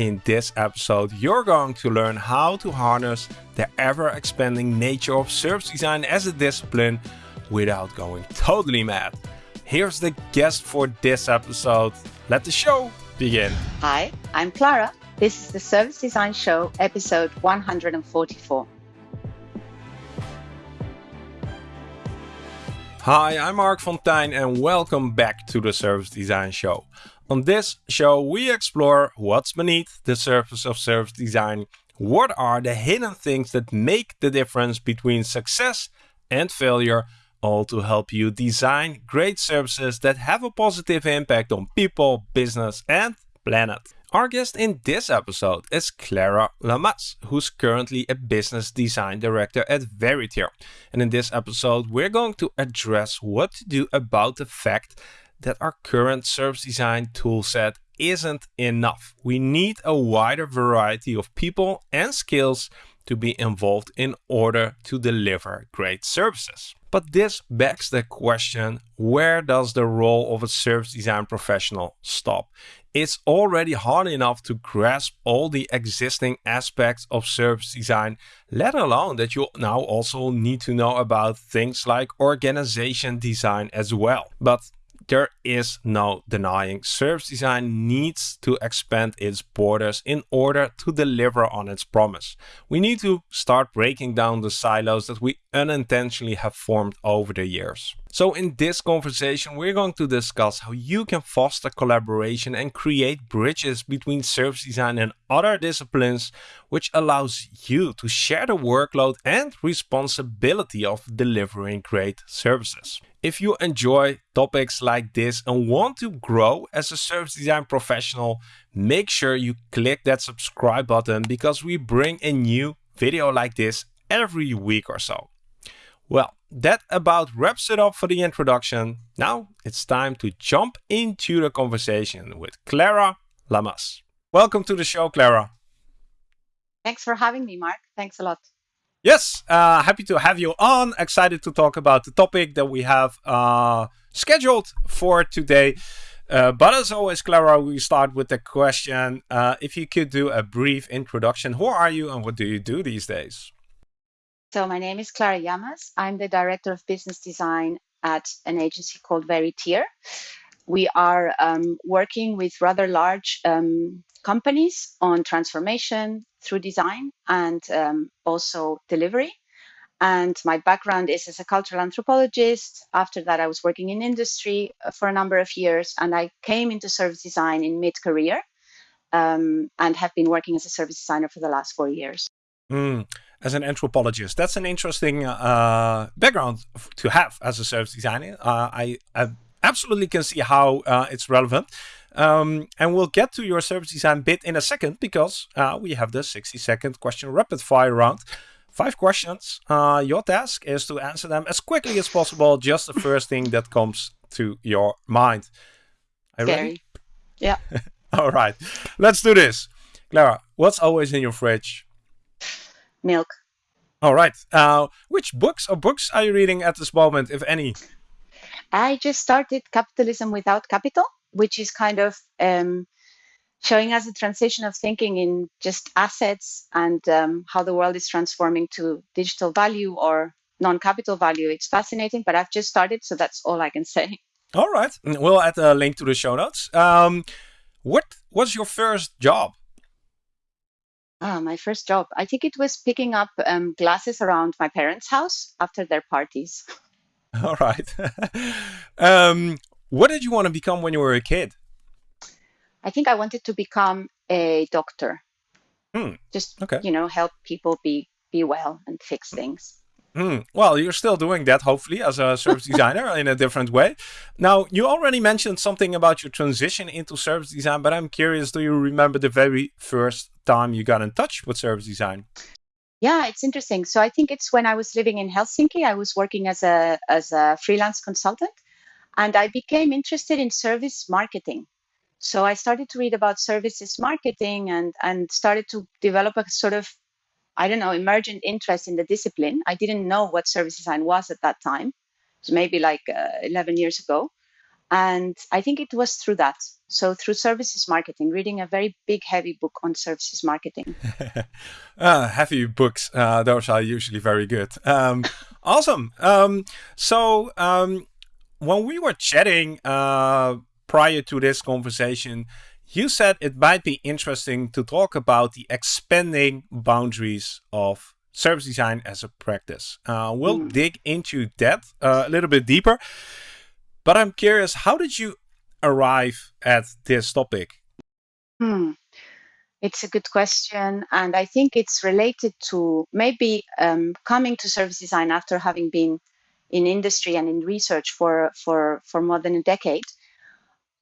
In this episode, you're going to learn how to harness the ever-expanding nature of service design as a discipline without going totally mad. Here's the guest for this episode. Let the show begin. Hi, I'm Clara. This is the Service Design Show, episode 144. Hi, I'm Marc Fonteijn and welcome back to the Service Design Show. On this show, we explore what's beneath the surface of service design. What are the hidden things that make the difference between success and failure, all to help you design great services that have a positive impact on people, business, and planet. Our guest in this episode is Clara Lamas, who's currently a business design director at Veritier. And in this episode, we're going to address what to do about the fact that our current service design toolset isn't enough. We need a wider variety of people and skills to be involved in order to deliver great services. But this begs the question, where does the role of a service design professional stop? It's already hard enough to grasp all the existing aspects of service design, let alone that you now also need to know about things like organization design as well. But there is no denying service design needs to expand its borders in order to deliver on its promise. We need to start breaking down the silos that we unintentionally have formed over the years. So in this conversation, we're going to discuss how you can foster collaboration and create bridges between service design and other disciplines, which allows you to share the workload and responsibility of delivering great services. If you enjoy topics like this and want to grow as a service design professional, make sure you click that subscribe button because we bring a new video like this every week or so. Well, that about wraps it up for the introduction. Now it's time to jump into the conversation with Clara Lamas. Welcome to the show, Clara. Thanks for having me, Marc. Thanks a lot. Yes, uh, happy to have you on. Excited to talk about the topic that we have uh, scheduled for today. Uh, but as always, Clara, we start with the question uh, if you could do a brief introduction. Who are you and what do you do these days? So my name is Clara Yamas. I'm the director of business design at an agency called Veritier. We are um, working with rather large um, companies on transformation through design and um, also delivery. And my background is as a cultural anthropologist. After that, I was working in industry uh, for a number of years, and I came into service design in mid career um, and have been working as a service designer for the last four years. Mm as an anthropologist. That's an interesting uh, background to have as a service designer. Uh, I, I, absolutely can see how uh, it's relevant. Um, and we'll get to your service design bit in a second because uh, we have the 60 second question rapid fire round. Five questions. Uh, your task is to answer them as quickly as possible, just the first thing that comes to your mind. Are ready? Yeah. All right. Let's do this. Clara, what's always in your fridge? Milk. All right. Uh, which books or books are you reading at this moment, if any? I just started Capitalism Without Capital, which is kind of um, showing us a transition of thinking in just assets and um, how the world is transforming to digital value or non-capital value. It's fascinating, but I've just started, so that's all I can say. All right. We'll add a link to the show notes. Um, what was your first job? Ah, my first job. I think it was picking up um, glasses around my parents' house after their parties. All right. um, what did you want to become when you were a kid? I think I wanted to become a doctor. Hmm. Just okay. you know, help people be be well and fix things. Mm, well, you're still doing that, hopefully, as a service designer in a different way. Now, you already mentioned something about your transition into service design, but I'm curious, do you remember the very first time you got in touch with service design? Yeah, it's interesting. So I think it's when I was living in Helsinki, I was working as a, as a freelance consultant, and I became interested in service marketing. So I started to read about services marketing and, and started to develop a sort of I don't know, emergent interest in the discipline. I didn't know what service design was at that time. It was maybe like uh, 11 years ago. And I think it was through that. So through services marketing, reading a very big, heavy book on services marketing. uh, heavy books, uh, those are usually very good. Um, awesome. Um, so um, when we were chatting uh, prior to this conversation, you said it might be interesting to talk about the expanding boundaries of service design as a practice. Uh, we'll mm. dig into that uh, a little bit deeper. But I'm curious, how did you arrive at this topic? Hmm. It's a good question. And I think it's related to maybe um, coming to service design after having been in industry and in research for, for, for more than a decade.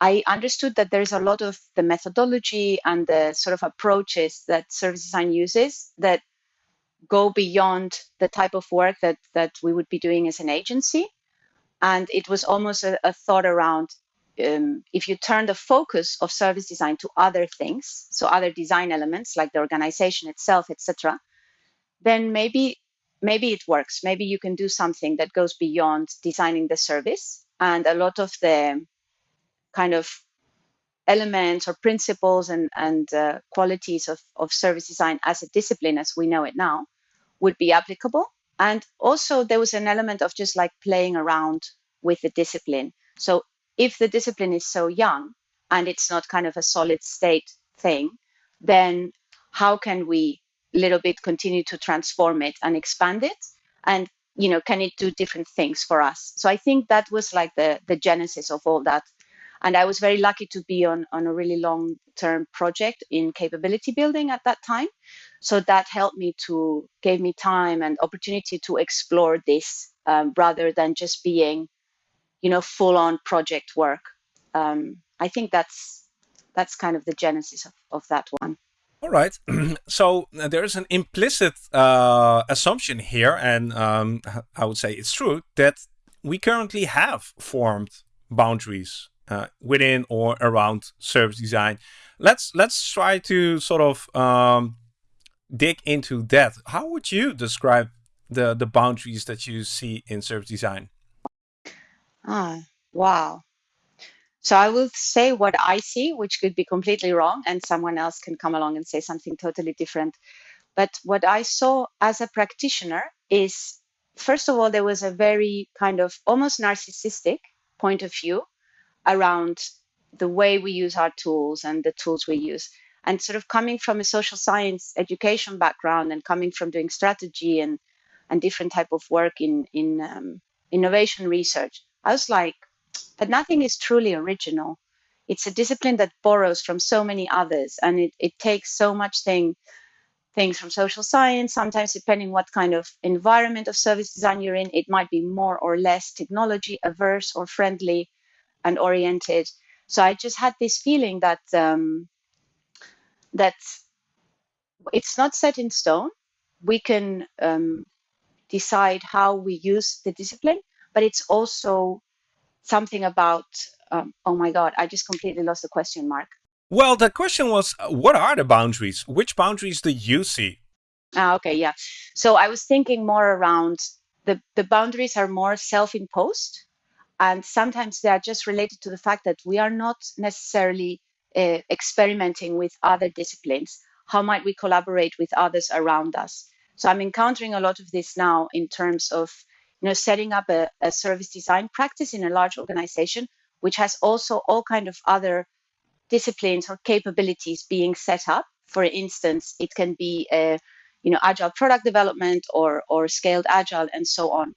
I understood that there's a lot of the methodology and the sort of approaches that service design uses that go beyond the type of work that, that we would be doing as an agency. And it was almost a, a thought around um, if you turn the focus of service design to other things, so other design elements like the organization itself, etc., then maybe maybe it works. Maybe you can do something that goes beyond designing the service. And a lot of the kind of elements or principles and, and uh, qualities of, of service design as a discipline as we know it now would be applicable. And also there was an element of just like playing around with the discipline. So if the discipline is so young and it's not kind of a solid state thing, then how can we little bit continue to transform it and expand it? And you know, can it do different things for us? So I think that was like the the genesis of all that. And I was very lucky to be on, on a really long term project in capability building at that time. So that helped me to gave me time and opportunity to explore this um, rather than just being you know, full on project work. Um, I think that's that's kind of the genesis of, of that one. All right. so uh, there is an implicit uh, assumption here, and um, I would say it's true that we currently have formed boundaries uh, within or around service design. Let's let's try to sort of um, dig into that. How would you describe the the boundaries that you see in service design? Ah, wow. So I will say what I see, which could be completely wrong, and someone else can come along and say something totally different. But what I saw as a practitioner is, first of all, there was a very kind of almost narcissistic point of view around the way we use our tools and the tools we use. And sort of coming from a social science education background and coming from doing strategy and, and different type of work in, in um, innovation research, I was like, but nothing is truly original. It's a discipline that borrows from so many others, and it, it takes so much thing things from social science. Sometimes, depending what kind of environment of service design you're in, it might be more or less technology averse or friendly and oriented. So I just had this feeling that um, that it's not set in stone. We can um, decide how we use the discipline, but it's also something about um, oh my god i just completely lost the question mark. Well the question was what are the boundaries? Which boundaries do you see? Ah, okay yeah. So i was thinking more around the the boundaries are more self-imposed and sometimes they are just related to the fact that we are not necessarily uh, experimenting with other disciplines how might we collaborate with others around us so i'm encountering a lot of this now in terms of you know, setting up a, a service design practice in a large organization, which has also all kind of other disciplines or capabilities being set up. For instance, it can be a, you know, agile product development or or scaled agile and so on.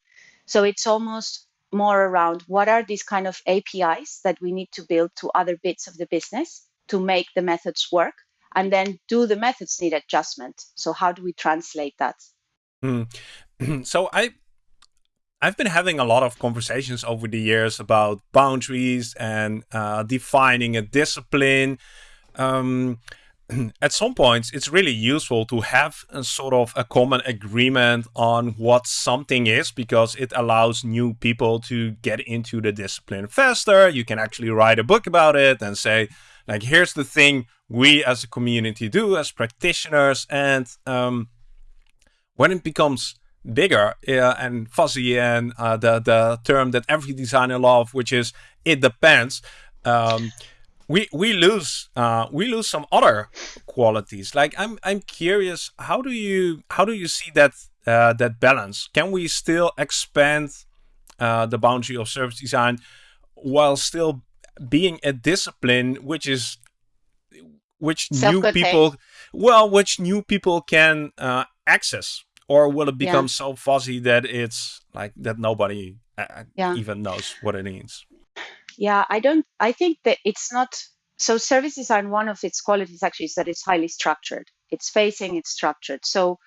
So it's almost more around what are these kind of APIs that we need to build to other bits of the business to make the methods work, and then do the methods need adjustment. So how do we translate that? Mm. so I I've been having a lot of conversations over the years about boundaries and uh, defining a discipline. Um, at some points, it's really useful to have a sort of a common agreement on what something is because it allows new people to get into the discipline faster. You can actually write a book about it and say, like, here's the thing we as a community do as practitioners. And um, when it becomes bigger uh, and fuzzy and uh, the the term that every designer loves, which is it depends. Um, we we lose uh, we lose some other qualities. Like I'm I'm curious, how do you how do you see that uh, that balance? Can we still expand uh, the boundary of service design while still being a discipline which is which new people well which new people can uh, access or will it become yeah. so fuzzy that it's like that nobody uh, yeah. even knows what it means yeah i don't i think that it's not so service design one of its qualities actually is that it's highly structured it's facing it's structured so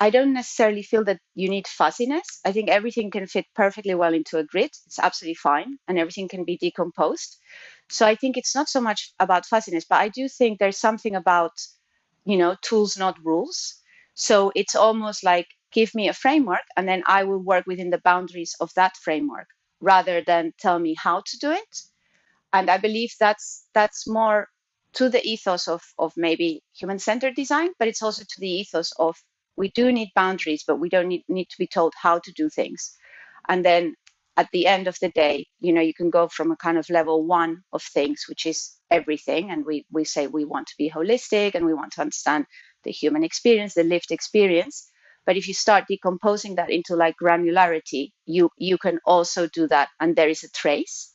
I don't necessarily feel that you need fuzziness. I think everything can fit perfectly well into a grid. It's absolutely fine, and everything can be decomposed. So I think it's not so much about fuzziness, but I do think there's something about, you know, tools, not rules. So it's almost like give me a framework, and then I will work within the boundaries of that framework rather than tell me how to do it. And I believe that's that's more to the ethos of, of maybe human-centered design, but it's also to the ethos of we do need boundaries, but we don't need, need to be told how to do things. And then at the end of the day, you know, you can go from a kind of level one of things, which is everything. And we, we say we want to be holistic and we want to understand the human experience, the lived experience. But if you start decomposing that into like granularity, you you can also do that, and there is a trace.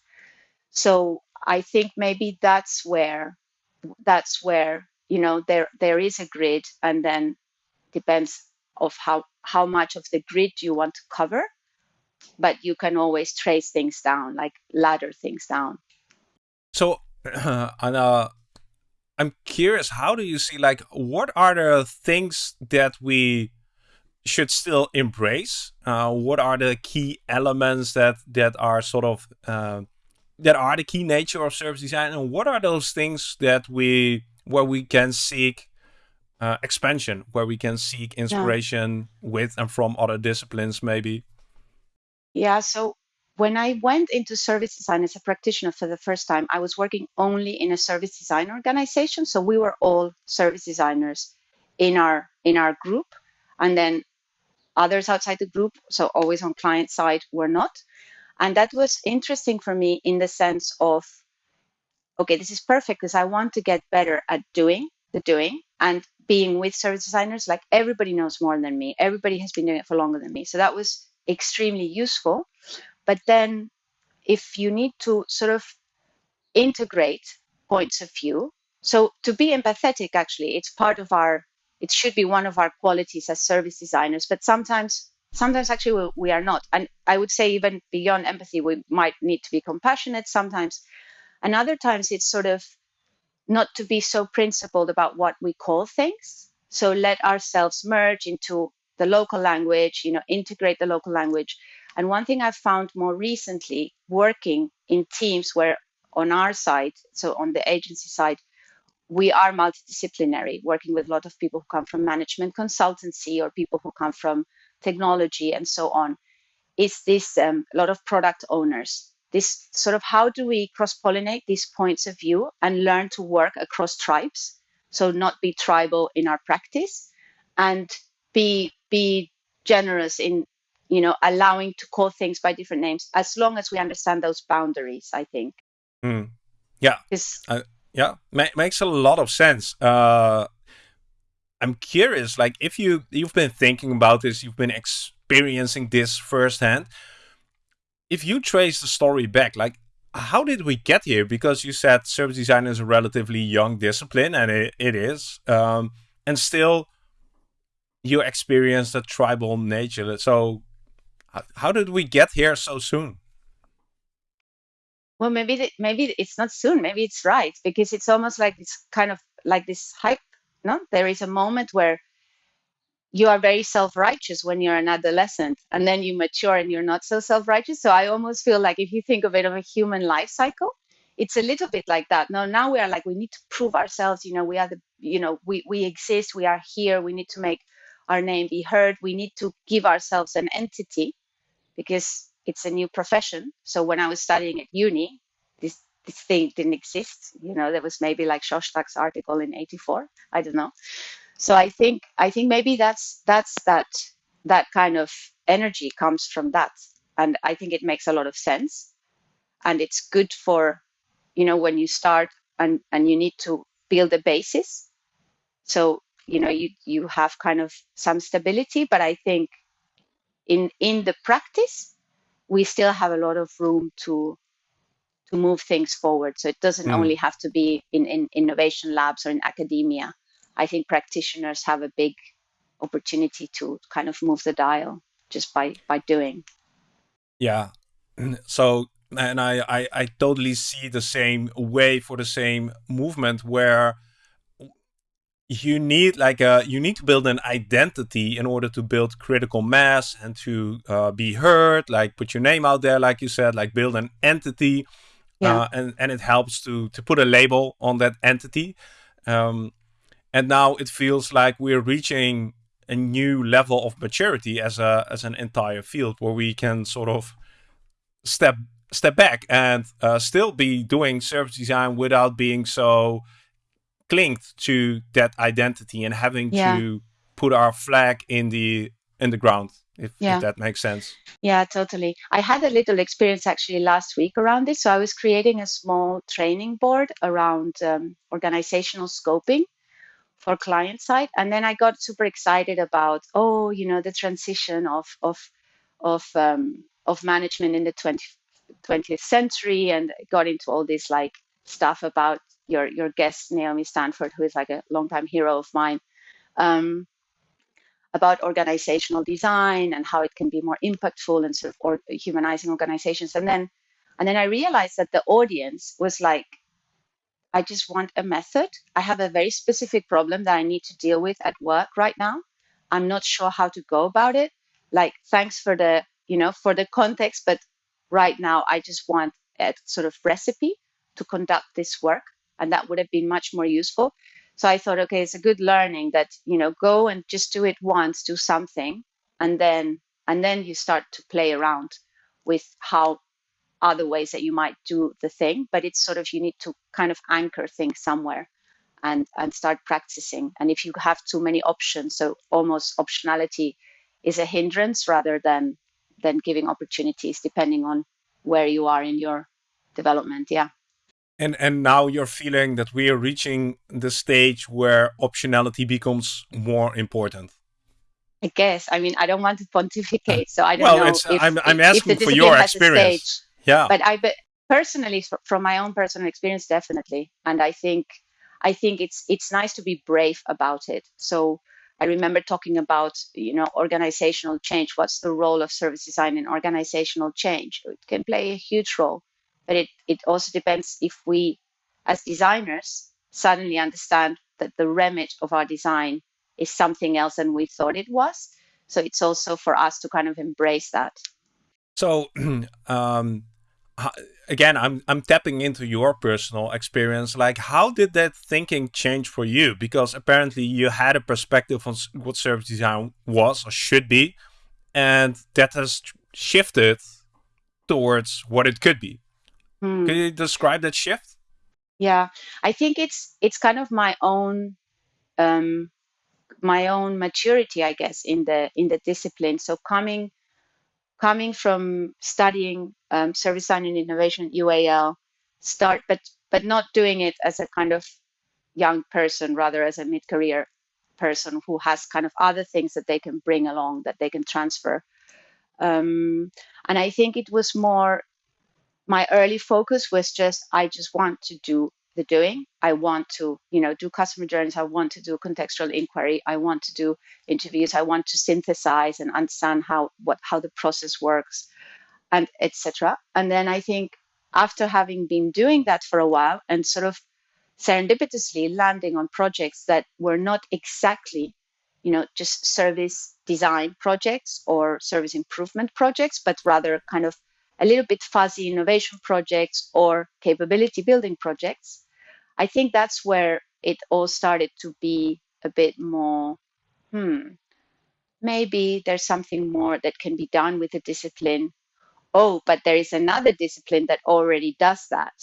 So I think maybe that's where that's where you know there there is a grid, and then depends of how how much of the grid you want to cover but you can always trace things down like ladder things down so uh, Anna, i'm curious how do you see like what are the things that we should still embrace uh, what are the key elements that that are sort of uh, that are the key nature of service design and what are those things that we where we can seek uh, expansion where we can seek inspiration yeah. with and from other disciplines maybe yeah so when i went into service design as a practitioner for the first time i was working only in a service design organization so we were all service designers in our in our group and then others outside the group so always on client side were not and that was interesting for me in the sense of okay this is perfect because i want to get better at doing the doing and being with service designers, like everybody knows more than me. Everybody has been doing it for longer than me. So that was extremely useful. But then if you need to sort of integrate points of view, so to be empathetic, actually, it's part of our, it should be one of our qualities as service designers, but sometimes sometimes actually we, we, are not and i would say even beyond empathy we might need to be compassionate sometimes and other times it's sort of not to be so principled about what we call things. So let ourselves merge into the local language, you know, integrate the local language. And one thing I've found more recently working in teams where on our side, so on the agency side, we are multidisciplinary, working with a lot of people who come from management consultancy or people who come from technology and so on, is this um, a lot of product owners? This sort of how do we cross pollinate these points of view and learn to work across tribes? So not be tribal in our practice and be be generous in you know allowing to call things by different names as long as we understand those boundaries i think. Mm. yeah yeah Ma makes a lot of sense uh i'm curious like if you you've been thinking about this you've been experiencing this firsthand if you trace the story back, like how did we get here? Because you said service design is a relatively young discipline, and it, it is. Um, and still, you experience a tribal nature. So, how did we get here so soon? Well, maybe the, maybe it's not soon. Maybe it's right because it's almost like this kind of like this hype. No, there is a moment where you are very self-righteous when you're an adolescent and then you mature and you're not so self-righteous so i almost feel like if you think of it of a human life cycle it's a little bit like that no now we are like we need to prove ourselves you know we are the you know we, we exist we are here we need to make our name be heard we need to give ourselves an entity because it's a new profession. So when i was studying at uni this this thing didn't exist you know there was maybe like Shostack's article in 84 i don't know. So i think i think maybe that's that's that that kind of energy comes from that. And i think it makes a lot of sense. And it's good for you know, when you start and, and you need to build a basis. So, you know, you, you have kind of some stability, but I think in, in the practice, we still have a lot of room to to move things forward. So it doesn't mm. only have to be in, in innovation labs or in academia. I think practitioners have a big opportunity to kind of move the dial just by by doing. Yeah. So and I, I, I totally see the same way for the same movement where you need like a you need to build an identity in order to build critical mass and to uh, be heard like put your name out there like you said like build an entity yeah. uh, and and it helps to to put a label on that entity um, and now it feels like we're reaching a new level of maturity as a as an entire field where we can sort of step step back and uh, still be doing service design without being so clinged to that identity and having yeah. to put our flag in the in the ground if, yeah. if, that makes sense yeah totally i had a little experience actually last week around this so i was creating a small training board around um, organizational scoping for client side and then i got super excited about oh you know the transition of of of um, of management in the 20, 20th century and got into all this like stuff about your your guest Naomi Stanford, who is like a longtime hero of mine, um, about organizational design and how it can be more impactful and sort of or humanizing organizations. And then and then I realized that the audience was like, I just want a method. I have a very specific problem that I need to deal with at work right now. I'm not sure how to go about it. Like, thanks for the you know for the context, but right now I just want a sort of recipe to conduct this work and that would have been much more useful. So i thought okay it's a good learning that you know go and just do it once do something and then and then you start to play around with how other ways that you might do the thing but it's sort of you need to kind of anchor things somewhere and and start practicing. And if you have too many options so almost optionality is a hindrance rather than than giving opportunities depending on where you are in your development yeah and and now you're feeling that we are reaching the stage where optionality becomes more important. I guess. I mean, I don't want to pontificate, so I don't well, know. Well, I'm I'm asking for your experience. Yeah. But I but personally, from my own personal experience, definitely, and I think I think it's it's nice to be brave about it. So I remember talking about you know organizational change. What's the role of service design in organizational change? It can play a huge role but it, it also depends if we, as designers, suddenly understand that the remit of our design is something else than we thought it was. So it's also for us to kind of embrace that. So, um, again, I'm I'm tapping into your personal experience. Like, how did that thinking change for you? Because apparently you had a perspective on what service design was or should be, and that has shifted towards what it could be. Hmm. Can you describe that shift? Yeah, I think it's it's kind of my own um, my own maturity, I guess, in the in the discipline. So coming coming from studying um, service design and innovation at UAL, start but but not doing it as a kind of young person, rather as a mid career person who has kind of other things that they can bring along that they can transfer. Um, and I think it was more my early focus was just I just want to do the doing. I want to, you know, do customer journeys. I want to do contextual inquiry. I want to do interviews. I want to synthesize and understand how what how the process works, and etc. And then I think after having been doing that for a while and sort of serendipitously landing on projects that were not exactly, you know, just service design projects or service improvement projects, but rather kind of a little bit fuzzy innovation projects or capability building projects, I think that's where it all started to be a bit more, hmm, maybe there's something more that can be done with the discipline. Oh, but there is another discipline that already does that.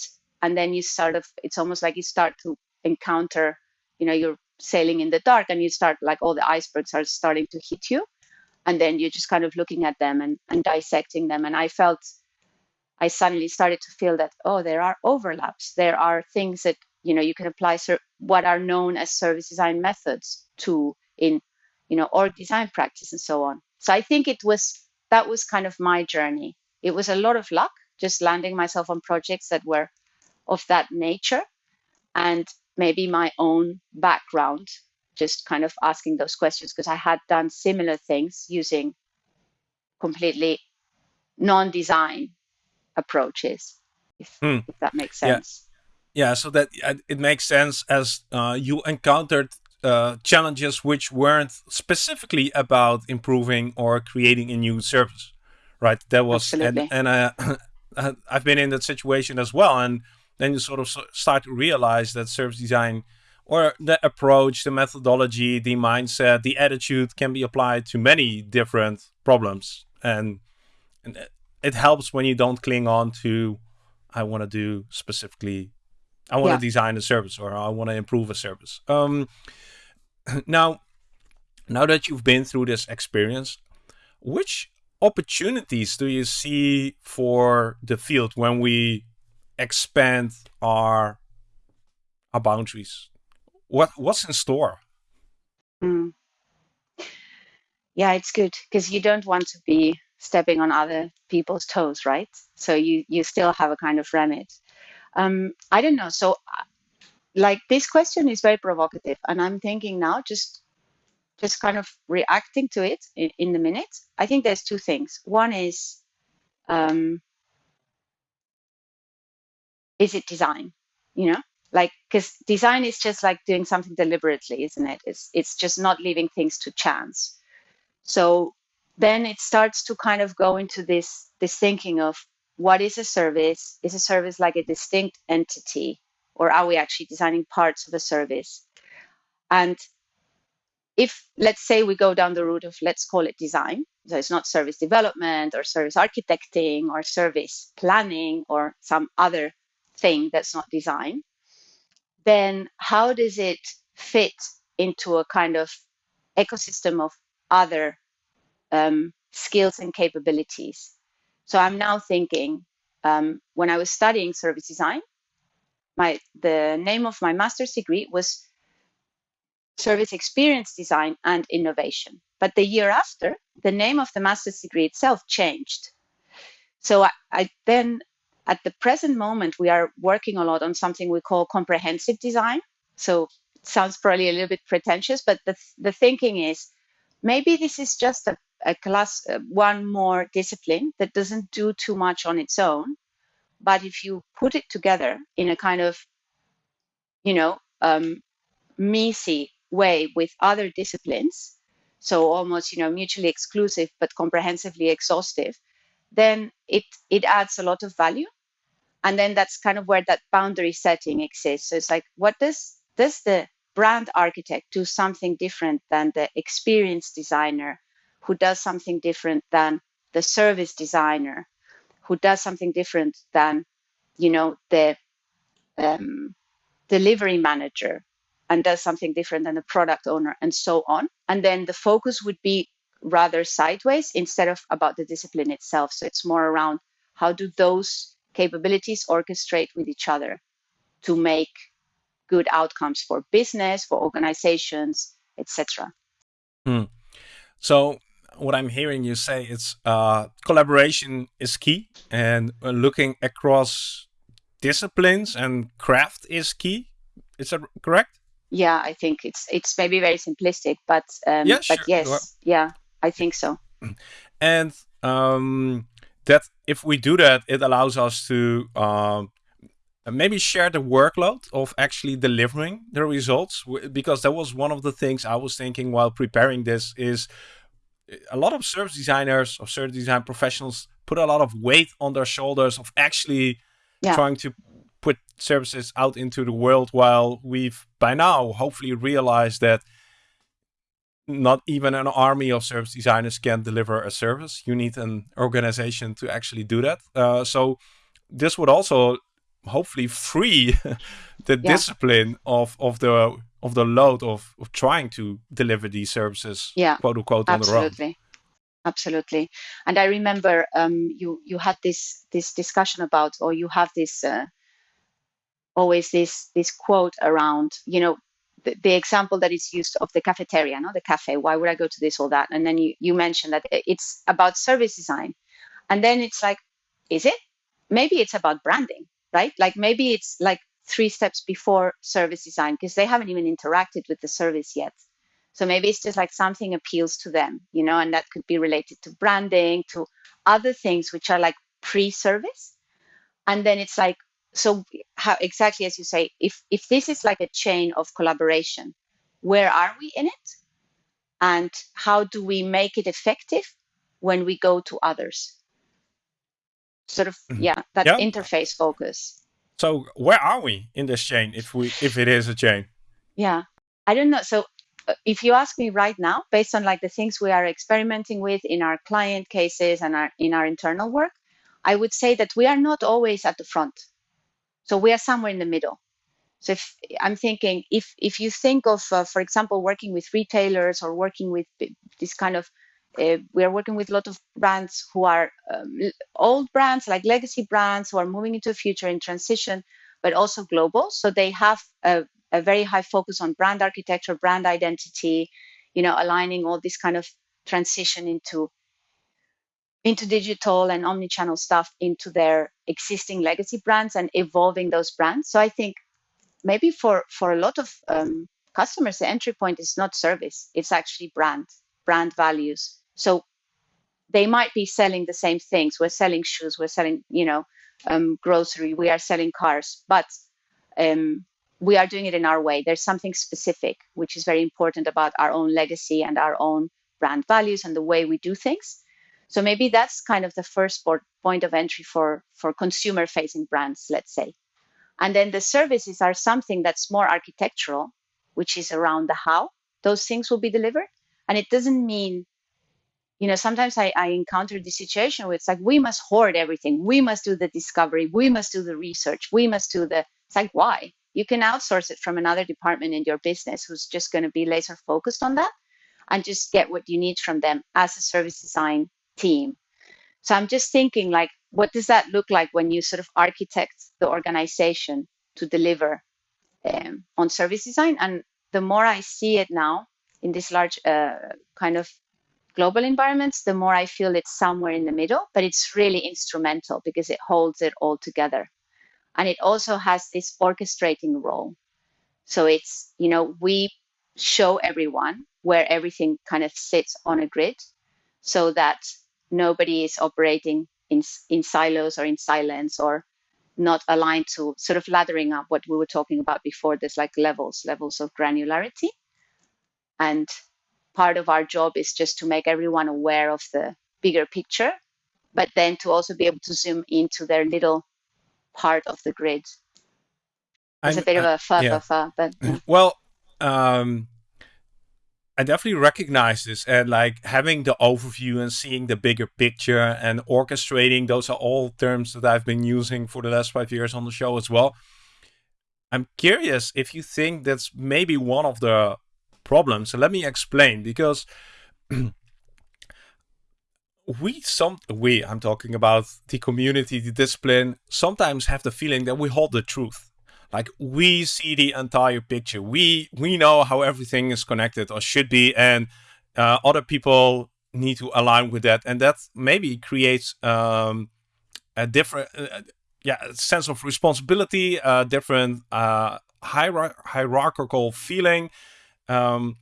And then you sort of, it's almost like you start to encounter, you know, you're sailing in the dark and you start like all the icebergs are starting to hit you. And then you're just kind of looking at them and, and dissecting them. And I felt I suddenly started to feel that oh, there are overlaps. There are things that you know you can apply what are known as service design methods to in you know org design practice and so on. So I think it was that was kind of my journey. It was a lot of luck just landing myself on projects that were of that nature and maybe my own background just kind of asking those questions because I had done similar things using completely non-design approaches, if, Hmm. if that makes sense. Yeah, yeah, so that uh, it makes sense as uh, you encountered uh, challenges which weren't specifically about improving or creating a new service, right? That was and Absolutely. and uh, I've been in that situation as well, and then you sort of start to realize that service design or the approach, the methodology, the mindset, the attitude can be applied to many different problems, and and it- helps when you don't cling on to I want to do specifically I want Yeah. to design a service or I want to improve a service. Um, now, now that you've been through this experience, which opportunities do you see for the field when we expand our our boundaries? What what's in store? Mm. Yeah, it's good because you don't want to be stepping on other people's toes, right? So you you still have a kind of remit. Um, I don't know. So, uh, like this question is very provocative, and I'm thinking now, just just kind of reacting to it in, in the minute. I think there's two things. One is, um, is it design? You know, like because design is just like doing something deliberately, isn't it? It's it's just not leaving things to chance. So then it starts to kind of go into this this thinking of what is a service? Is a service like a distinct entity, or are we actually designing parts of a service? And if let's say we go down the route of let's call it design, so it's not service development or service architecting or service planning or some other thing that's not design, then how does it fit into a kind of ecosystem of other um, skills and capabilities? So I'm now thinking um, when I was studying service design, my the name of my master's degree was service experience design and innovation. But the year after, the name of the master's degree itself changed. So I, I then, at the present moment, we are working a lot on something we call comprehensive design. So it sounds probably a little bit pretentious, but the, the thinking is maybe this is just a, a class, uh, one more discipline that doesn't do too much on its own. But if you put it together in a kind of, you know, um, messy way with other disciplines, so almost you know mutually exclusive but comprehensively exhaustive, then it it adds a lot of value. And then that's kind of where that boundary setting exists. So it's like, what does does the brand architect do something different than the experienced designer, who does something different than the service designer, who does something different than you know the um, delivery manager and does something different than the product owner and so on. And then the focus would be rather sideways instead of about the discipline itself. So it's more around how do those capabilities orchestrate with each other to make good outcomes for business for organizations etc Hmm. So what I'm hearing you say is uh, collaboration is key, and uh, looking across disciplines and craft is key. Is that correct? yeah i think it's it's maybe very simplistic but um Yeah, but sure. yes Well- yeah i think so and um, that if we do that, it allows us to um, maybe share the workload of actually delivering the results. Because that was one of the things I was thinking while preparing this. Is a lot of service designers or service design professionals put a lot of weight on their shoulders of actually Yeah. trying to put services out into the world while we've by now hopefully realized that not even an army of service designers can deliver a service. You need an organization to actually do that. Uh, so this would also hopefully free the Yeah. discipline of of the of the load of, of trying to deliver these services, Yeah, quote unquote, on the road. absolutely absolutely. And I remember um, you you had this this discussion about, or you have this uh, always this this quote around, you know, the, the, example that is used of the cafeteria, no, the cafe. Why would I go to this or that? And then you you mentioned that it's about service design, and then it's like, is it? Maybe it's about branding, right? Like maybe it's like three steps before service design because they haven't even interacted with the service yet. So maybe it's just like something appeals to them, you know, and that could be related to branding, to other things which are like pre-service. And then it's like, so how exactly as you say, if if this is like a chain of collaboration, where are we in it? And how do we make it effective when we go to others? Sort of, mm-hmm. yeah, that yeah. interface focus. So where are we in this chain if we if it is a chain? Yeah. I don't know. So if you ask me right now, based on like the things we are experimenting with in our client cases and our, in our internal work, I would say that we are not always at the front. So we are somewhere in the middle. So if I'm thinking, if if you think of, uh, for example, working with retailers or working with this kind of, uh, we are working with a lot of brands who are um, old brands, like legacy brands, who are moving into the future in transition, but also global. So they have a a very high focus on brand architecture, brand identity, you know, aligning all this kind of transition into into digital and omni-channel stuff into their existing legacy brands and evolving those brands. So I think maybe for for a lot of um, customers, the entry point is not service; it's actually brand, brand values. So they might be selling the same things. We're selling shoes, we're selling, you know, um, grocery, we are selling cars, but um, we are doing it in our way. There's something specific, which is very important about our own legacy and our own brand values and the way we do things. So maybe that's kind of the first point of entry for, for consumer facing brands, let's say. And then the services are something that's more architectural, which is around the how those things will be delivered. And it doesn't mean, you know, sometimes I, I encounter this situation where it's like, we must hoard everything. We must do the discovery. We must do the research. We must do the, it's like, why? you can outsource it from another department in your business who's just going to be laser focused on that and just get what you need from them as a service design team. So I'm just thinking like, what does that look like when you sort of architect the organization to deliver um, on service design? And the more I see it now in this large uh, kind of global environments, the more I feel it's somewhere in the middle, but it's really instrumental because it holds it all together. And it also has this orchestrating role. So it's you know we show everyone where everything kind of sits on a grid so that nobody is operating in, in silos or in silence or not aligned to sort of laddering up what we were talking about before. There's like levels levels of granularity and part of our job is just to make everyone aware of the bigger picture but then to also be able to zoom into their little part of the grid. It's I'm, a bit of a fur, yeah. fur, but yeah. well, um, I definitely recognize this and like having the overview and seeing the bigger picture and orchestrating. Those are all terms that I've been using for the last five years on the show as well. I'm curious if you think that's maybe one of the problems. So let me explain because we some we i'm talking about the community the discipline sometimes have the feeling that we hold the truth like we see the entire picture we we know how everything is connected or should be and uh, other people need to align with that and that maybe creates um, a different uh, yeah sense of responsibility a different uh, hier hierarchical feeling um,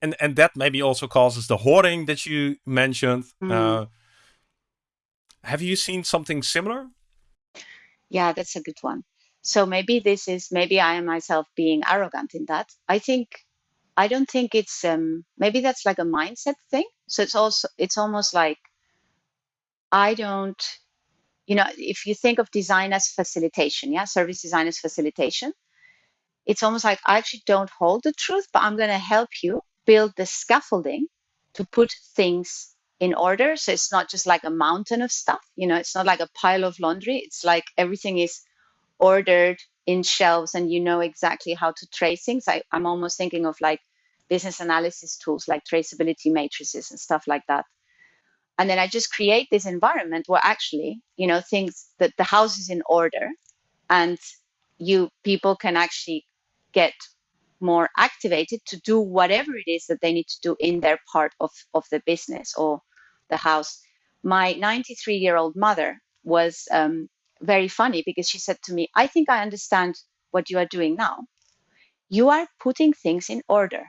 and and that maybe also causes the hoarding that you mentioned. Mm. Uh, have you seen something similar? Yeah, that's a good one. So maybe this is maybe I am myself being arrogant in that. I think I don't think it's um maybe that's like a mindset thing. So it's also it's almost like I don't you know if you think of design as facilitation, yeah, service design as facilitation, it's almost like I actually don't hold the truth, but I'm going to help you build the scaffolding to put things in order. So it's not just like a mountain of stuff, you know, it's not like a pile of laundry. It's like everything is ordered in shelves and you know exactly how to trace things. I, I'm almost thinking of like business analysis tools like traceability matrices and stuff like that. and then I just create this environment where actually, you know, things that the house is in order, and you people can actually get more activated to do whatever it is that they need to do in their part of, of the business or the house. My 93 year old mother was um, very funny because she said to me, I think I understand what you are doing now. You are putting things in order.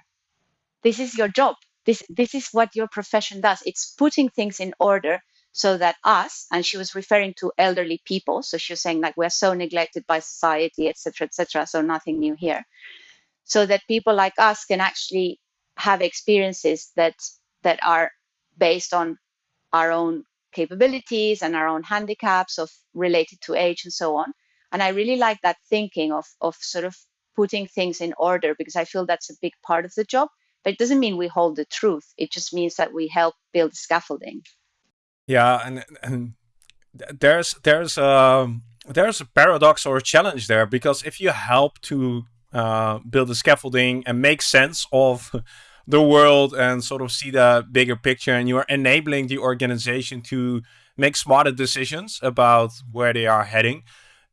This is your job. This, this is what your profession does. It's putting things in order so that us, and she was referring to elderly people. So she was saying like, we're so neglected by society, etc., etc. So nothing new here so that people like us can actually have experiences that that are based on our own capabilities and our own handicaps of related to age and so on and i really like that thinking of of sort of putting things in order because i feel that's a big part of the job but it doesn't mean we hold the truth it just means that we help build scaffolding yeah and and there's there's a there's a paradox or a challenge there because if you help to uh, build a scaffolding and make sense of the world and sort of see the bigger picture and you're enabling the organization to make smarter decisions about where they are heading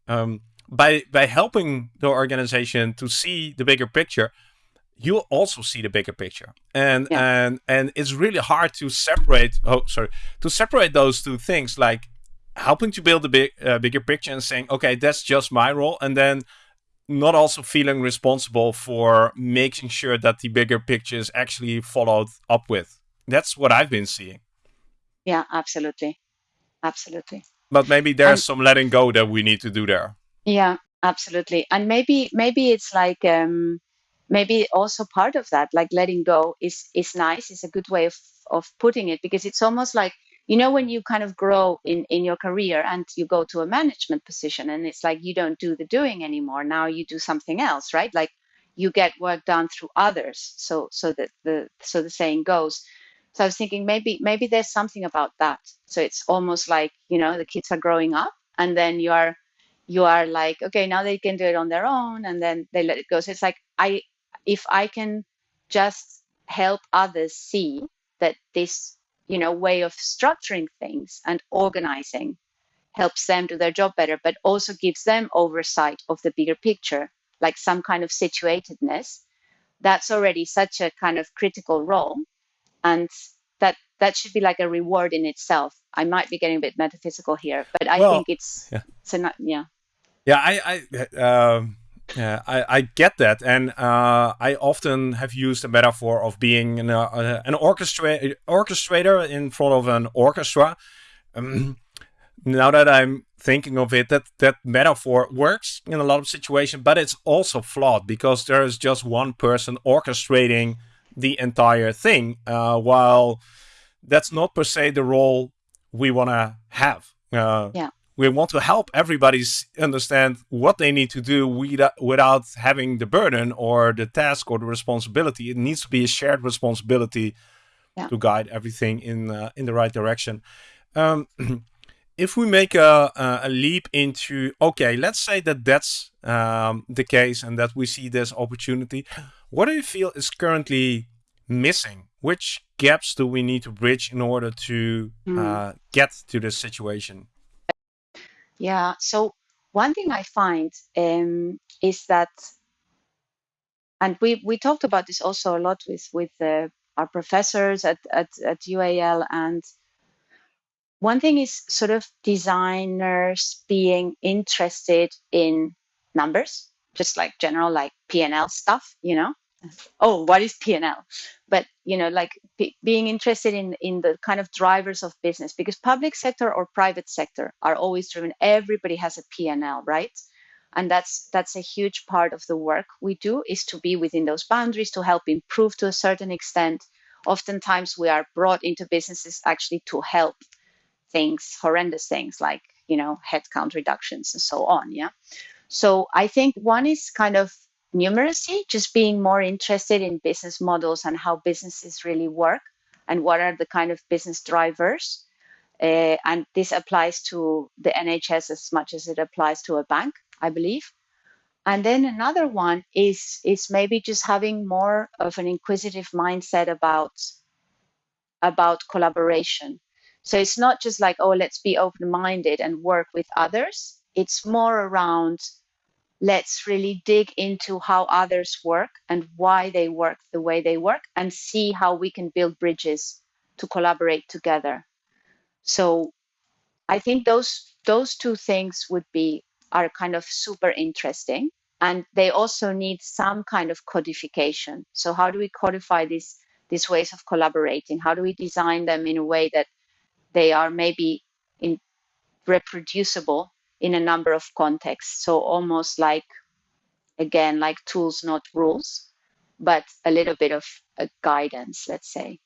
um, by by helping the organization to see the bigger picture you also see the bigger picture and yeah. and and it's really hard to separate oh sorry to separate those two things like helping to build a big uh, bigger picture and saying okay that's just my role and then not also feeling responsible for making sure that the bigger picture is actually followed up with. That's what I've been seeing. Yeah, absolutely. Absolutely. But maybe there's and, some letting go that we need to do there. Yeah, absolutely. And maybe maybe it's like um maybe also part of that, like letting go is is nice, is a good way of of putting it because it's almost like you know when you kind of grow in in your career and you go to a management position and it's like you don't do the doing anymore now you do something else right? Like you get work done through others. So so that the so the saying goes. So i was thinking maybe maybe there's something about that. So it's almost like you know the kids are growing up and then you are you are like okay now they can do it on their own and then they let it go. So it's like i if i can just help others see that this you know way of structuring things and organizing helps them do their job better but also gives them oversight of the bigger picture like some kind of situatedness that's already such a kind of critical role. And that that should be like a reward in itself. I might be getting a bit metaphysical here but i well, think it's yeah. it's a yeah. Yeah i i um yeah, I, I get that, and uh, I often have used a metaphor of being an, uh, an orchestra orchestrator in front of an orchestra. Um, now that I'm thinking of it, that that metaphor works in a lot of situations, but it's also flawed because there is just one person orchestrating the entire thing, uh, while that's not per se the role we want to have. Uh, yeah we want to help everybody understand what they need to do without having the burden or the task or the responsibility. It needs to be a shared responsibility yeah. to guide everything in uh, in the right direction. Um, if we make a, a leap into okay, let's say that that's um, the case and that we see this opportunity. What do you feel is currently missing? Which gaps do we need to bridge in order to mm. uh, get to this situation? Yeah. So one thing I find um, is that, and we we talked about this also a lot with with uh, our professors at, at at UAL, and one thing is sort of designers being interested in numbers, just like general like P and L stuff, you know, oh what is p&l but you know like being interested in in the kind of drivers of business because public sector or private sector are always driven everybody has a p&l right? And that's that's a huge part of the work we do is to be within those boundaries to help improve to a certain extent. Oftentimes we are brought into businesses actually to help things horrendous things like you know headcount reductions and so on yeah? So i think one is kind of numeracy, just being more interested in business models and how businesses really work and what are the kind of business drivers. Uh, and this applies to the NHS as much as it applies to a bank, I believe. And then another one is is maybe just having more of an inquisitive mindset about about collaboration. So it's not just like, oh, let's be open minded and work with others. It's more around let's really dig into how others work and why they work the way they work and see how we can build bridges to collaborate together. So I think those those two things would be are kind of super interesting and they also need some kind of codification. So how do we codify these these ways of collaborating? How do we design them in a way that they are maybe in reproducible in a number of contexts. So almost like, again, like tools, not rules, but a little bit of a guidance, let's say.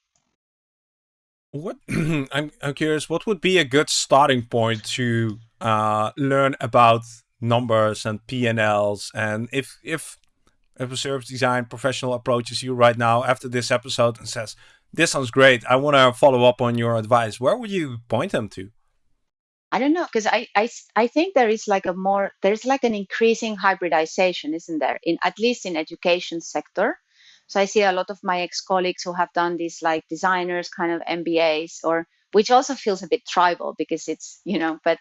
What I'm, I'm curious, what would be a good starting point to uh, learn about numbers and P&Ls? And if, if if a service design professional approaches you right now after this episode and says, this sounds great. I want to follow up on your advice. Where would you point them to? I don't know because I, I I think there is like a more there's like an increasing hybridization, isn't there? In at least in education sector. So I see a lot of my ex-colleagues who have done these like designers kind of MBAs or which also feels a bit tribal because it's, you know, but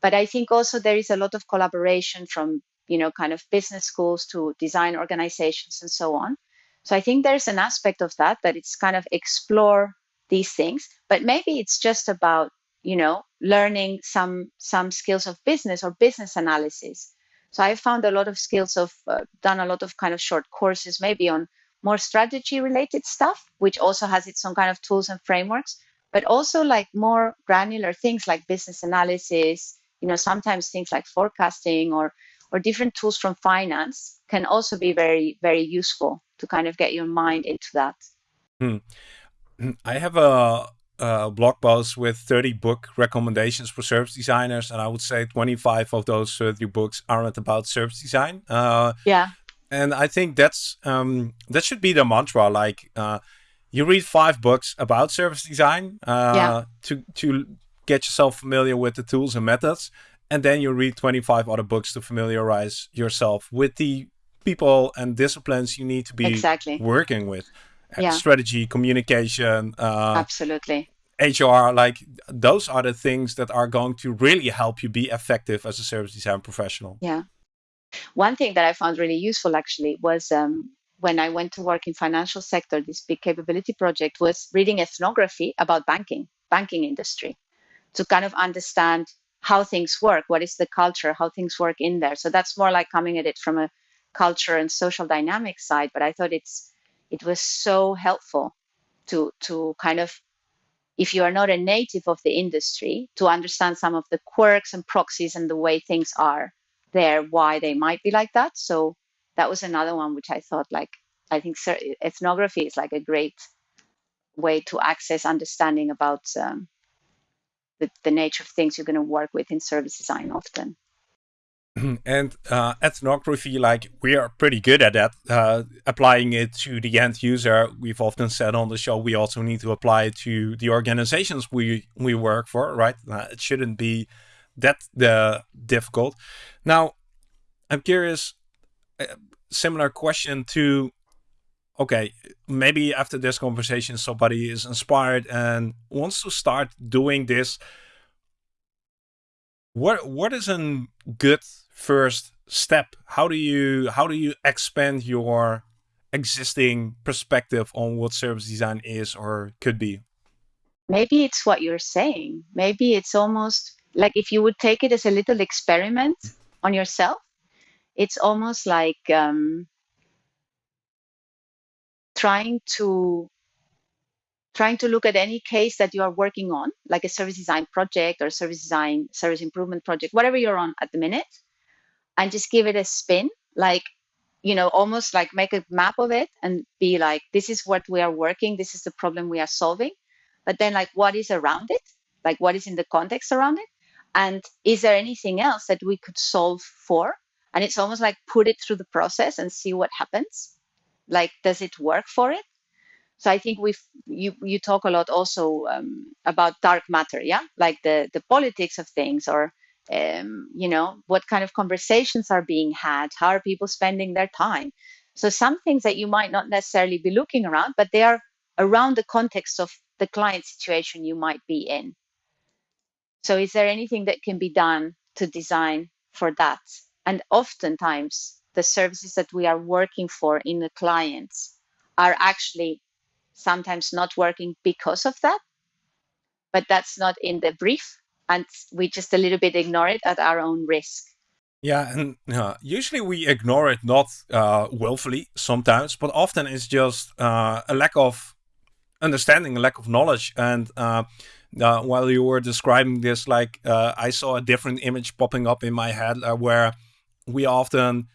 but I think also there is a lot of collaboration from, you know, kind of business schools to design organizations and so on. So I think there's an aspect of that that it's kind of explore these things, but maybe it's just about you know learning some some skills of business or business analysis. So I found a lot of skills of uh, done a lot of kind of short courses, maybe on more strategy related stuff, which also has its own kind of tools and frameworks, but also like more granular things like business analysis. You know, sometimes things like forecasting or or different tools from finance can also be very very useful to kind of get your mind into that. Hmm. I have a, a, blog post with 30 book recommendations for service designers, and I would say 25 of those 30 books aren't about service design. Uh, yeah. And I think that's um, that should be the mantra. Like uh, you read five books about service design uh, yeah. to to get yourself familiar with the tools and methods, and then you read 25 other books to familiarize yourself with the people and disciplines you need to be exactly. working with. Yeah. Strategy, communication, uh, absolutely. HR, like those are the things that are going to really help you be effective as a service design professional. Yeah. One thing that I found really useful actually was um, when I went to work in financial sector, this big capability project was reading ethnography about banking, banking industry, to kind of understand how things work, what is the culture, how things work in there. So that's more like coming at it from a culture and social dynamic side, but I thought it's it was so helpful to to kind of if you are not a native of the industry to understand some of the quirks and proxies and the way things are there why they might be like that. So that was another one which i thought like i think ethnography is like a great way to access understanding about um, the, the nature of things you're going to work with in service design often and uh, ethnography, like we are pretty good at that, uh, applying it to the end user. We've often said on the show we also need to apply it to the organizations we we work for, right? Uh, it shouldn't be that the difficult. Now, I'm curious. similar question to, okay, maybe after this conversation, somebody is inspired and wants to start doing this. What what is a good first step? How do you how do you expand your existing perspective on what service design is or could be? Maybe it's what you're saying. Maybe it's almost like if you would take it as a little experiment on yourself. It's almost like um, trying to trying to look at any case that you are working on, like a service design project or service design service improvement project, whatever you're on at the minute, and just give it a spin like you know almost like make a map of it and be like this is what we are working this is the problem we are solving. But then like what is around it? Like what is in the context around it? And is there anything else that we could solve for? And it's almost like put it through the process and see what happens. Like does it work for it? So i think we've you you talk a lot also um, about dark matter yeah? Like the the politics of things or um, you know what kind of conversations are being had how are people spending their time so some things that you might not necessarily be looking around but they are around the context of the client situation you might be in So is there anything that can be done to design for that? And oftentimes the services that we are working for in the clients are actually sometimes not working because of that. But that's not in the brief. And we just a little bit ignore it at our own risk. Yeah, and uh, usually we ignore it not uh, willfully sometimes, but often it's just uh, a lack of understanding, a lack of knowledge. And uh, uh, while you were describing this, like uh, I saw a different image popping up in my head where we often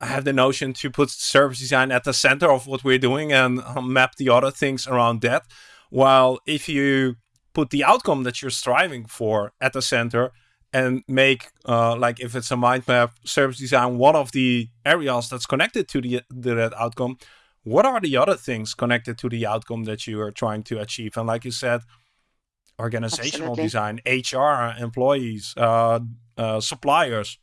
have the notion to put service design at the center of what we're doing and map the other things around that. While if you put the outcome that you're striving for at the center, and make uh, like if it's a mind map service design one of the areas that's connected to the, the that outcome what are the other things connected to the outcome that you are trying to achieve? And like you said organizational Absolutely. design hr employees uh, uh, suppliers.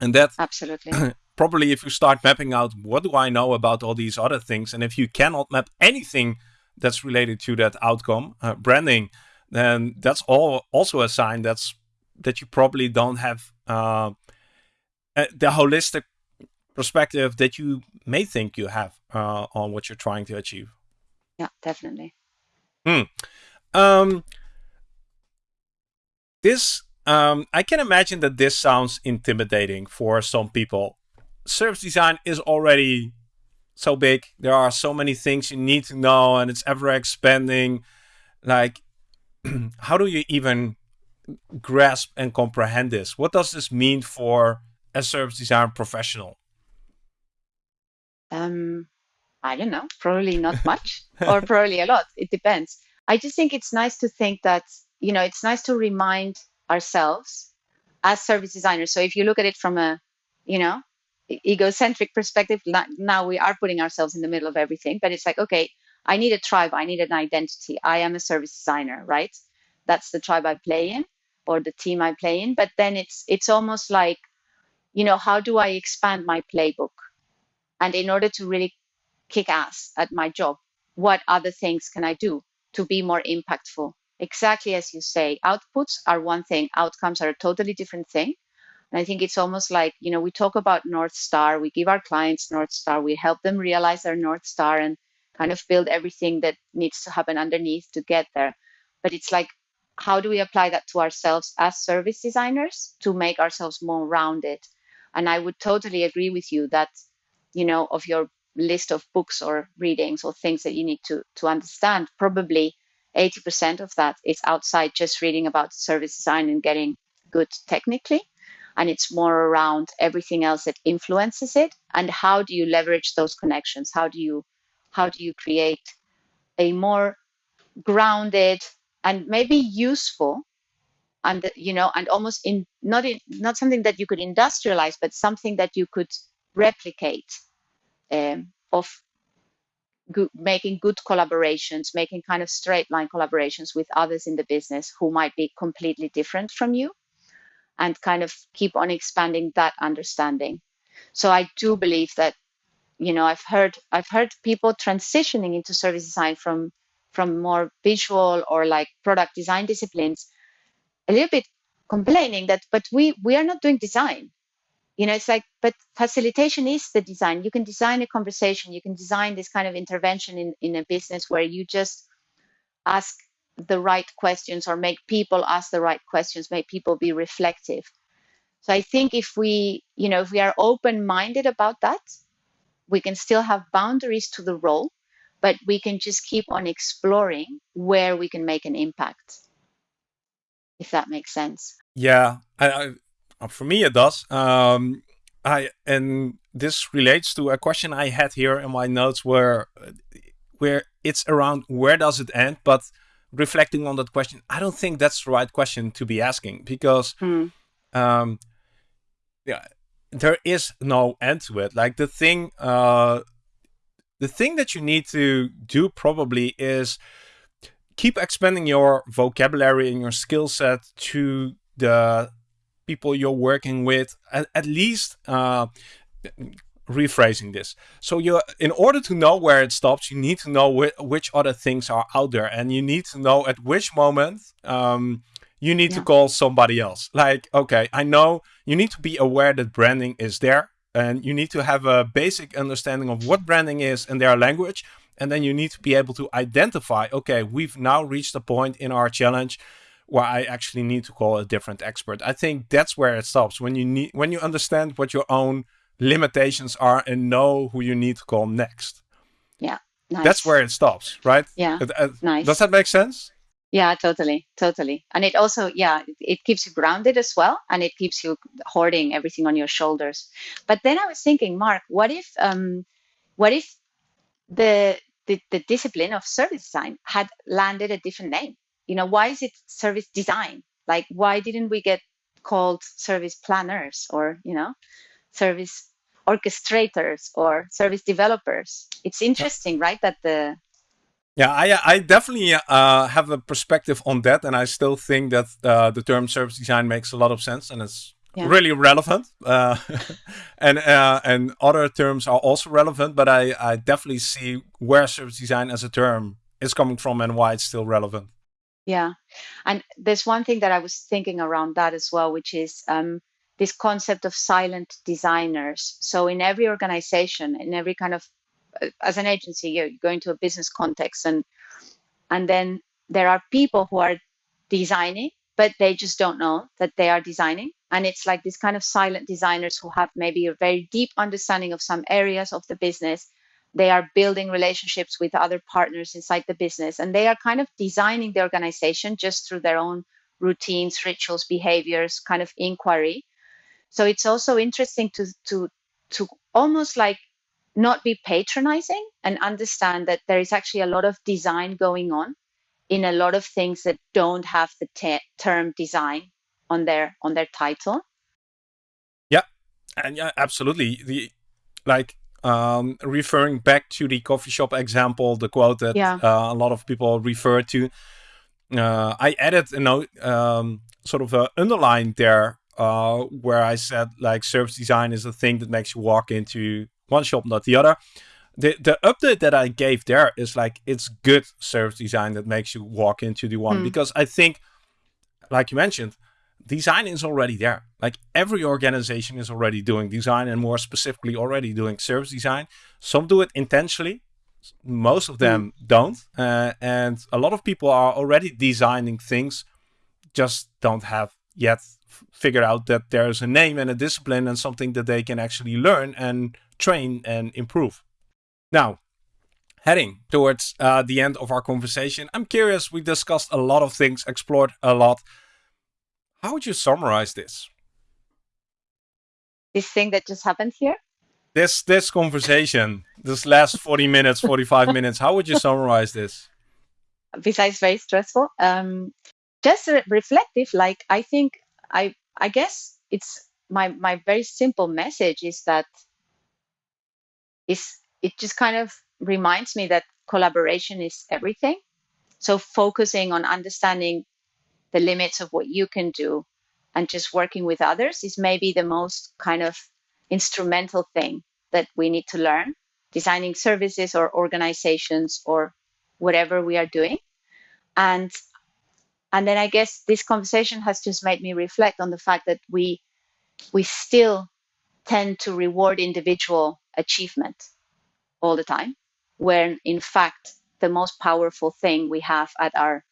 And that absolutely. probably if you start mapping out what do i know about all these other things? And if you cannot map anything that's related to that outcome uh, branding then that's all also a sign that's that you probably don't have uh, the holistic perspective that you may think you have uh, on what you're trying to achieve. Yeah, definitely. Hmm. Um, this, um, I can imagine that this sounds intimidating for some people. Service design is already so big. There are so many things you need to know, and it's ever expanding. Like, how do you even grasp and comprehend this? What does this mean for a service design professional? Um, I don't know, probably not much or probably a lot. It depends. I just think it's nice to think that, you know, it's nice to remind ourselves as service designers. So if you look at it from a, you know, egocentric perspective, now we are putting ourselves in the middle of everything, but it's like, okay, I need a tribe, I need an identity. I am a service designer, right? That's the tribe I play in or the team I play in. But then it's it's almost like, you know, how do I expand my playbook? And in order to really kick ass at my job, what other things can I do to be more impactful? Exactly as you say, outputs are one thing, outcomes are a totally different thing. And I think it's almost like, you know, we talk about North Star, we give our clients North Star, we help them realize their North Star and kind of build everything that needs to happen underneath to get there. But it's like how do we apply that to ourselves as service designers to make ourselves more rounded? And I would totally agree with you that, you know, of your list of books or readings or things that you need to, to understand, probably 80% of that is outside just reading about service design and getting good technically. And it's more around everything else that influences it. And how do you leverage those connections? How do you how do you create a more grounded and maybe useful and you know and almost in not in not something that you could industrialize but something that you could replicate um, of good, making good collaborations making kind of straight line collaborations with others in the business who might be completely different from you and kind of keep on expanding that understanding. So i do believe that you know i've heard i've heard people transitioning into service design from from more visual or like product design disciplines a little bit complaining that but we we are not doing design. You know it's like but facilitation is the design. You can design a conversation. You can design this kind of intervention in in a business where you just ask the right questions or make people ask the right questions make people be reflective. So i think if we you know if we are open minded about that we can still have boundaries to the role but we can just keep on exploring where we can make an impact if that makes sense. Yeah I, I, uh, for me it does. Um, i and this relates to a question i had here in my notes where where it's around where does it end but reflecting on that question i don't think that's the right question to be asking because hmm. um, yeah there is no end to it like the thing uh, the thing that you need to do probably is keep expanding your vocabulary and your skill set to the people you're working with at, at least uh, rephrasing this so you in order to know where it stops you need to know wh which other things are out there and you need to know at which moment um, you need Yeah. to call somebody else. Like, okay, I know you need to be aware that branding is there and you need to have a basic understanding of what branding is in their language. And then you need to be able to identify, okay, we've now reached a point in our challenge where I actually need to call a different expert. I think that's where it stops. When you need when you understand what your own limitations are and know who you need to call next. Yeah. Nice. That's where it stops, right? Yeah. Uh, uh, Nice. Does that make sense? Yeah, totally, totally. And it also, yeah, it, it keeps you grounded as well, and it keeps you hoarding everything on your shoulders. But then I was thinking, Marc, what if, um, what if the, the the discipline of service design had landed a different name? You know, why is it service design? Like, why didn't we get called service planners or you know, service orchestrators or service developers? It's interesting, right? That the Yeah, I I definitely uh, have a perspective on that, and I still think that uh, the term service design makes a lot of sense, and it's Yeah. really relevant. Uh, and uh, and other terms are also relevant, but I I definitely see where service design as a term is coming from and why it's still relevant. Yeah. And there's one thing that I was thinking around that as well, which is um, this concept of silent designers. So in every organization, in every kind of, uh, as an agency, you go into a business context and and then there are people who are designing, but they just don't know that they are designing. And it's like these kind of silent designers who have maybe a very deep understanding of some areas of the business. They are building relationships with other partners inside the business, and they are kind of designing the organization just through their own routines, rituals, behaviors, kind of inquiry. So it's also interesting to to to almost like not be patronizing and understand that there is actually a lot of design going on in a lot of things that don't have the te- term design on their on their title. Yeah, and yeah, absolutely. The like um, referring back to the coffee shop example, the quote that Yeah. uh, a lot of people refer to. Uh, I added a note, um, sort of a underline there, uh, where I said like service design is a thing that makes you walk into one shop, not the other. The the update that I gave there is like it's good service design that makes you walk into the one Hmm. because I think, like you mentioned, design is already there. Like every organization is already doing design and more specifically already doing service design. Some do it intentionally, most of them don't. Uh, and a lot of people are already designing things, just don't have yet f- figured out that there's a name and a discipline and something that they can actually learn and train and improve. Now, heading towards uh, the end of our conversation, I'm curious. We discussed a lot of things, explored a lot. How would you summarize this? This thing that just happened here. This this conversation, this last 40 minutes, 45 minutes, how would you summarize this? besides very stressful um just re- reflective like i think i i guess it's my my very simple message is that is it just kind of reminds me that collaboration is everything. So focusing on understanding the limits of what you can do and just working with others is maybe the most kind of instrumental thing that we need to learn. Designing services or organizations or whatever we are doing. And and then i guess this conversation has just made me reflect on the fact that we we still tend to reward individual achievement all the time when in fact the most powerful thing we have at our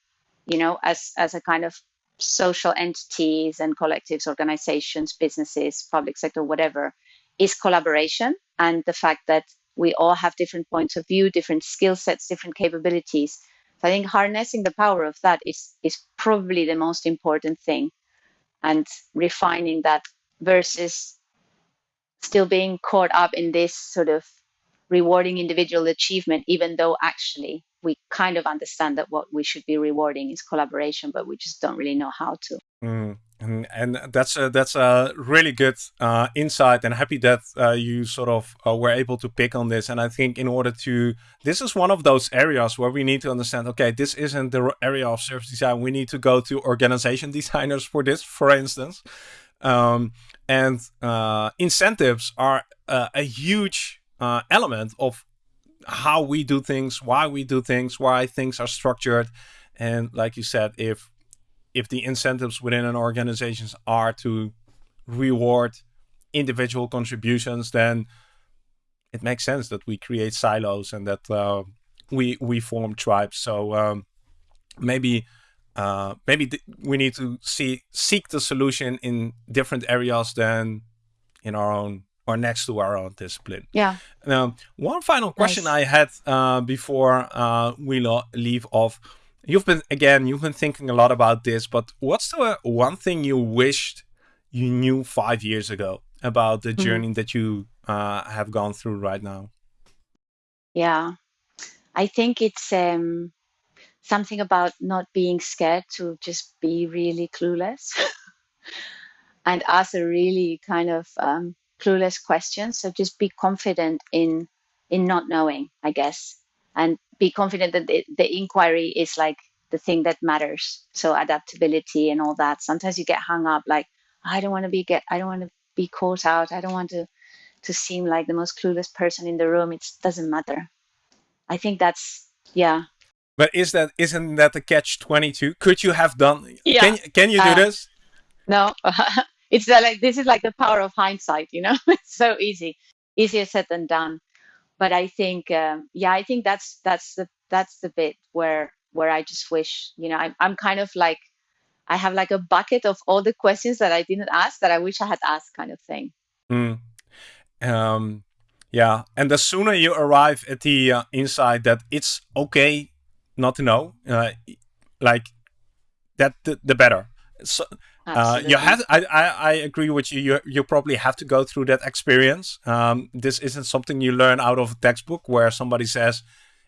you know as as a kind of social entities and collectives organizations businesses public sector whatever is collaboration and the fact that we all have different points of view different skill sets different capabilities so i think harnessing the power of that is is probably the most important thing and refining that versus still being caught up in this sort of rewarding individual achievement even though actually we kind of understand that what we should be rewarding is collaboration but we just don't really know how to. Mm, and, and that's a, that's a really good uh, insight, and happy that uh, you sort of uh, were able to pick on this. And I think in order to, this is one of those areas where we need to understand. Okay, this isn't the area of service design. We need to go to organization designers for this, for instance. Um, and uh, incentives are a huge uh, element of how we do things, why we do things, why things are structured. And like you said, if if the incentives within an organization are to reward individual contributions, then it makes sense that we create silos and that uh, we we form tribes. So um, maybe uh, maybe we need to see seek the solution in different areas than in our own or next to our own discipline. Yeah. Now, one final question nice. I had uh, before uh, we leave off. You've been again, you've been thinking a lot about this, but what's the one thing you wished you knew five years ago about the mm -hmm. journey that you uh, have gone through right now? Yeah, I think it's um, something about not being scared to just be really clueless and ask a really kind of um, clueless question. So just be confident in in not knowing, I guess, and be confident that the, the inquiry is like the thing that matters. So adaptability and all that. Sometimes you get hung up like I don't want to be get I don't want to be caught out. I don't want to to seem like the most clueless person in the room. It doesn't matter. I think that's yeah. But is that isn't that the catch twenty two? Could you have done? Yeah. Can can you do uh, this? No, it's like this is like the power of hindsight. You know, it's so easy, easier said than done. But I think, um, yeah, I think that's that's the that's the bit where where I just wish, you know, I'm I'm kind of like I have like a bucket of all the questions that I didn't ask that I wish I had asked, kind of thing. Mm. Um, yeah, and the sooner you arrive at the uh, insight that it's okay not to know, uh, like that, the, the better. So, uh, you have. I, I, I agree with you. You you probably have to go through that experience. Um, this isn't something you learn out of a textbook where somebody says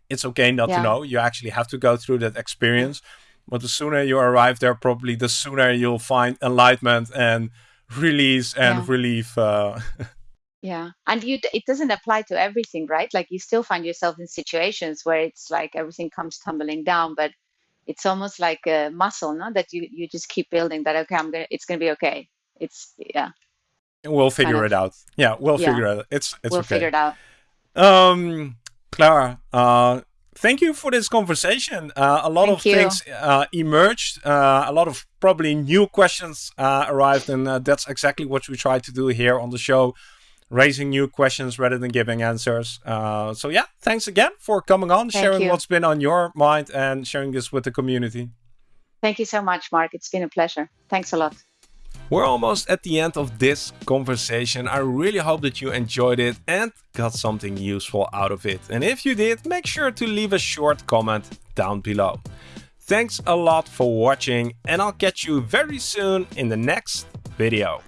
it's okay not yeah. to know. You actually have to go through that experience. But the sooner you arrive there, probably the sooner you'll find enlightenment and release and yeah. relief. Uh, yeah, and you it doesn't apply to everything, right? Like you still find yourself in situations where it's like everything comes tumbling down, but it's almost like a muscle, no? That you you just keep building. That okay, I'm gonna. It's gonna be okay. It's yeah. We'll figure kind of, it out. Yeah, we'll yeah. figure it out. It's it's we'll okay. figure it out. Um, Clara, uh, thank you for this conversation. Uh, a lot thank of you. things uh, emerged. Uh, a lot of probably new questions uh, arrived, and uh, that's exactly what we try to do here on the show raising new questions rather than giving answers. Uh, so yeah, thanks again for coming on, Thank sharing you. what's been on your mind and sharing this with the community. Thank you so much, Marc. It's been a pleasure. Thanks a lot. We're almost at the end of this conversation. I really hope that you enjoyed it and got something useful out of it. And if you did, make sure to leave a short comment down below. Thanks a lot for watching and I'll catch you very soon in the next video.